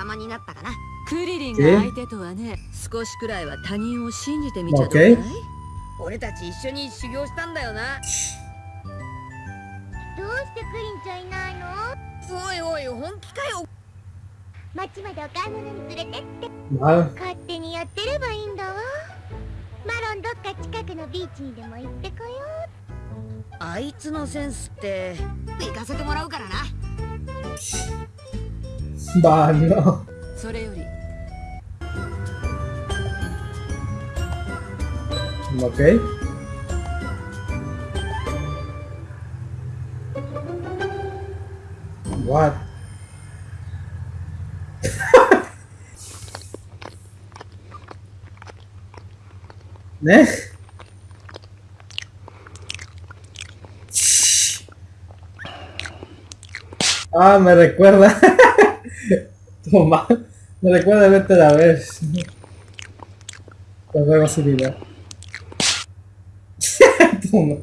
様になったかな。クリリンが相手とはね少しくらいは他人を信じてみちゃどうだい、俺たち一緒に修行したんだよな。どうしてクリンちゃんいないの？おいおい本気かよ。町までお買い物に連れてって.勝手にやってればいいんだわ。マロンどっか近くのビーチにでも行ってこよあいつのセンスって。行かせてもらうからな Bah, no. Ok. What? ¿Eh? Ah, me recuerda. Toma. Me recuerda verte la vez. Pues luego sin idea. Toma.